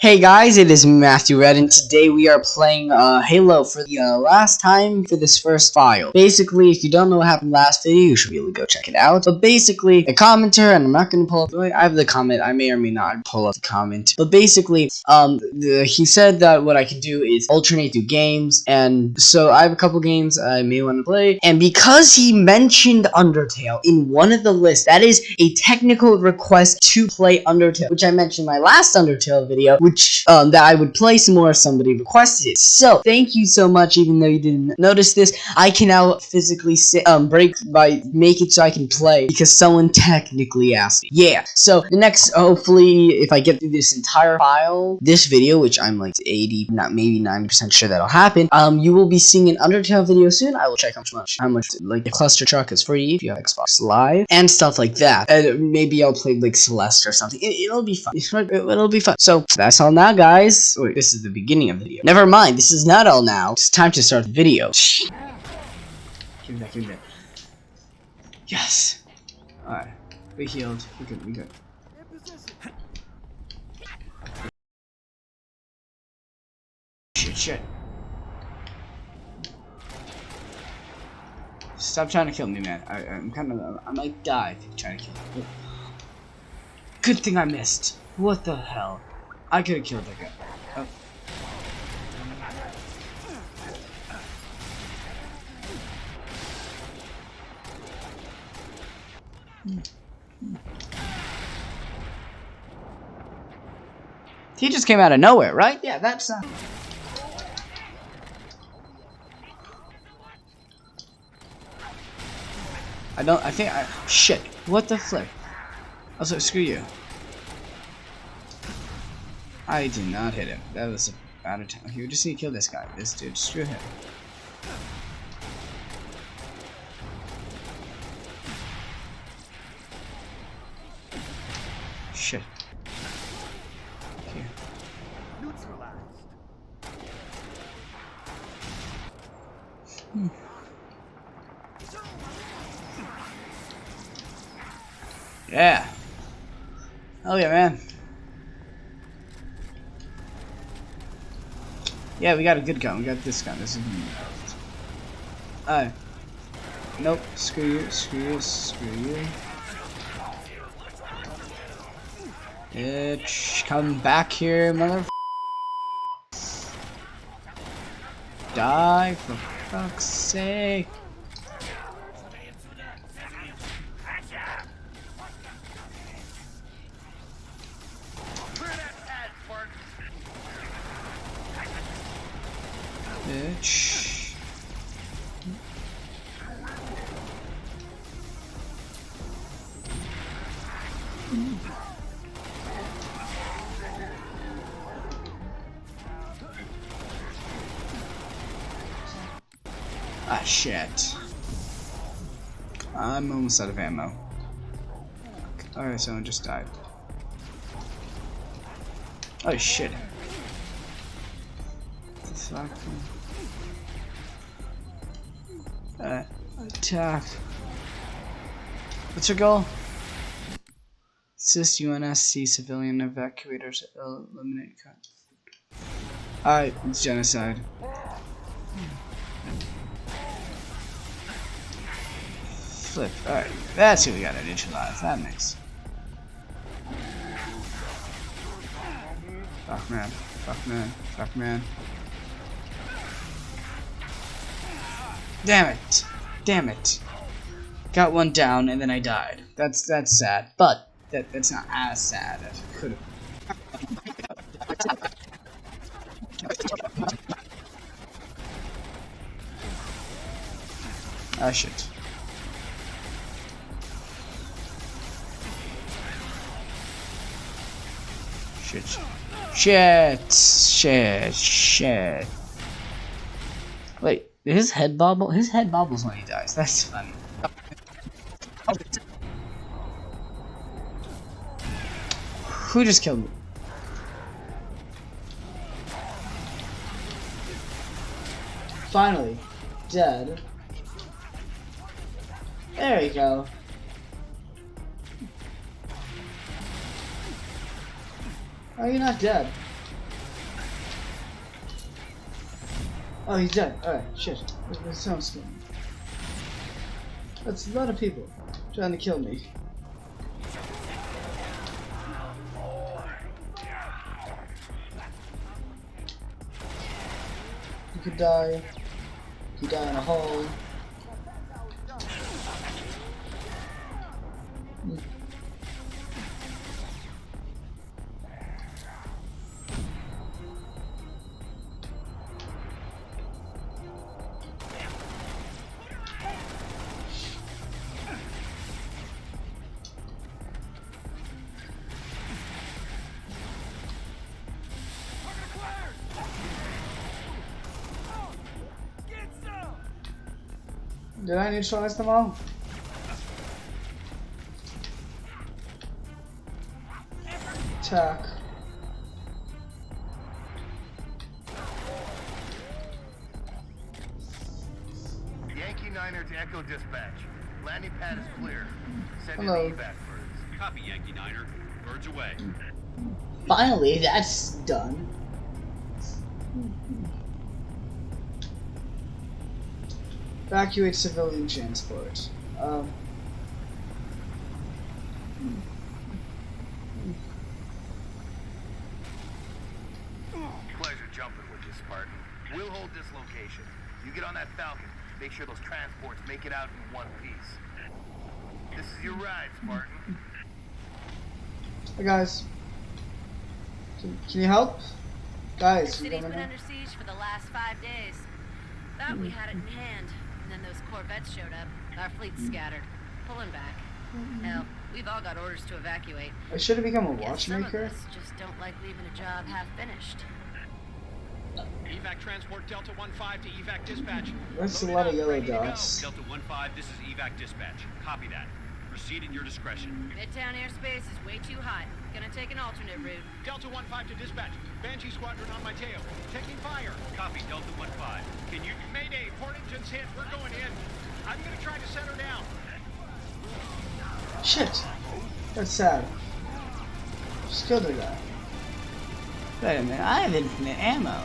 Hey guys, it is Matthew Red, and today we are playing uh, Halo for the uh, last time for this first file. Basically, if you don't know what happened last video, you should really go check it out. But basically, a commenter, and I'm not going to pull up, I have the comment, I may or may not pull up the comment. But basically, um, the, he said that what I can do is alternate through games, and so I have a couple games I may want to play. And because he mentioned Undertale in one of the lists, that is a technical request to play Undertale, which I mentioned in my last Undertale video, which um, that I would play some more if somebody requested it. So thank you so much, even though you didn't notice this. I can now physically sit, um, break by make it so I can play because someone technically asked me. Yeah. So the next, hopefully, if I get through this entire file, this video, which I'm like 80, not maybe 90% sure that'll happen, um, you will be seeing an Undertale video soon. I will check how much, how much like the Clustertruck is free if you have Xbox Live and stuff like that. And maybe I'll play like Celeste or something. It, will be fun. It'll be fun. So that's all now, guys. Wait, this is the beginning of the video. Never mind, this is not all now. It's time to start the video. Give me that, give me that. Yes. Alright. We healed. We good, we good. Shit, shit. Stop trying to kill me, man. I, am kind of, I might die if you try to kill me. Good thing I missed. What the hell? I could have killed that guy. He just came out of nowhere, right? Yeah, that's uh... I don't I think I shit. What the flip? Also screw you. I did not hit him. That was a bad attempt. You just need to kill this guy. This dude. Screw him. Shit. Hmm. Yeah. Oh yeah, man. Yeah, we got a good gun. We got this gun. This is Alright. Nope. Screw you. Screw you. Screw you. Bitch. Come back here, mother. Die for fuck's sake. Bitch. Ah, shit. I'm almost out of ammo. Alright, someone just died. Oh shit. The fuck? Uh, attack. What's your goal? Assist UNSC civilian evacuators eliminate cut. Alright, it's genocide. Flip. Alright, that's who we gotta neutralize. That makes. Fuck man. Fuck man. Fuck man. Damn it. Damn it. Got one down and then I died. That's that's sad. But that that's not as sad as it could have. Ah shit. Shit. Shit. Shit. Shit. Wait. His head bobble? His head bobbles when he dies. That's funny. Who just killed me? Finally. Dead. There we go. Are you not dead? Oh, he's dead. Alright, shit. That sounds scary. That's a lot of people trying to kill me. You could die. You die in a hole. Did I neutralize them all? Attack. Yankee Niner to Echo Dispatch. Landing pad is clear. Send Hello. in evac birds. Copy, Yankee Niner. Birds away. Finally, that's done. Evacuate civilian transport. Um, Pleasure jumping with you, Spartan. We'll hold this location. You get on that Falcon. Make sure those transports make it out in one piece. This is your ride, Spartan. hey guys. Can, can you help? Guys, you city's coming been under siege for the last five days. Thought we had it in hand, and then those Corvettes showed up. Our fleet's scattered, pulling back. Mm-hmm. Hell, we've all got orders to evacuate. I should have become a Guess some of watchmaker. us just don't like leaving a job half finished. Evac transport Delta 1-5 to Evac dispatch. That's a Loaded lot of up, yellow ready to go. dots. Delta 1-5, this is Evac dispatch. Copy that. Proceed at your discretion. Midtown airspace is way too hot. Gonna take an alternate route. Delta 1-5 to dispatch. Banshee squadron on my tail. Taking fire. Copy, Delta 1-5. Can you... Mayday, port engine's hit. We're going in. I'm gonna try to set her down. Shit. That's sad. Just killed her guy. Wait a minute, I have infinite ammo.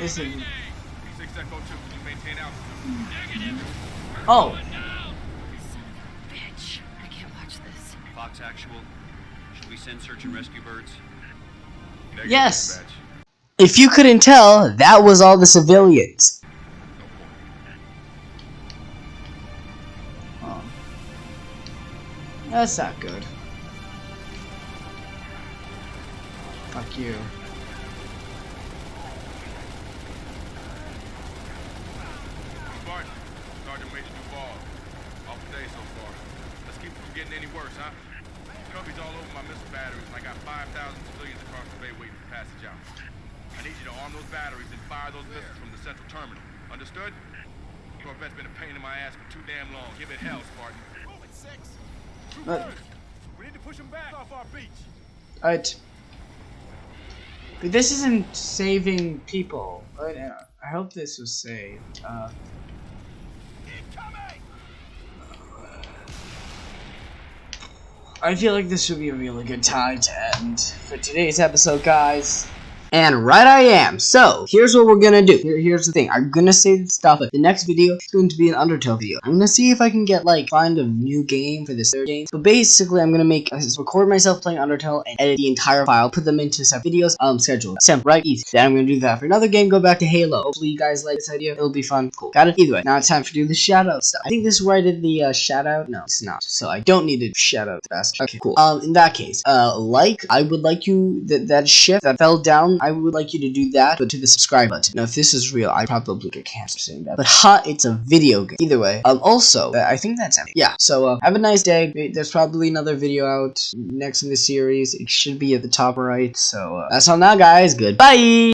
Is it? Fox Actual. Should we send search and rescue birds? Yes. If you couldn't tell, that was all the civilians. oh. That's not good. Fuck you. Spartan, Sergeant Major Duvall. Off the day so far. Let's keep it from getting any worse, huh? Company's all over my missile batteries, and I got 5,000 civilians across the bay waiting for passage out. I need you to arm those batteries and fire those missiles from the central terminal. Understood? Corvette's been a pain in my ass for too damn long. Give it hell, Spartan. Move it, six. But- We need to push them back off our beach. Alright. But this isn't saving people. Right? uh, I hope this was saved. Uh, I feel like this would be a really good time to end for today's episode, guys. And right I am. So, here's what we're gonna do. Here, here's the thing. I'm gonna save stuff, but the next video is going to be an Undertale video. I'm gonna see if I can get, like, find a new game for this third game. But basically, I'm gonna make, uh, record myself playing Undertale and edit the entire file, put them into separate videos, um, schedule. Simple, right? Easy. Then I'm gonna do that for another game, go back to Halo. Hopefully you guys like this idea. It'll be fun. Cool. Got it? Either way, now it's time for do the shoutout stuff. I think this is where I did the, uh, shoutout. No, it's not. So I don't need to shout out fast. Okay, cool. Um, in that case, uh, like, I would like you, that, that ship that fell down, I would like you to do that, but to the subscribe button. Now, if this is real, I probably get cancer saying that. But ha, it's a video game. Either way. Um, also, uh, I think that's it. Yeah, so, uh, have a nice day. There's probably another video out next in the series. It should be at the top right. So, uh, that's all now, guys. Goodbye!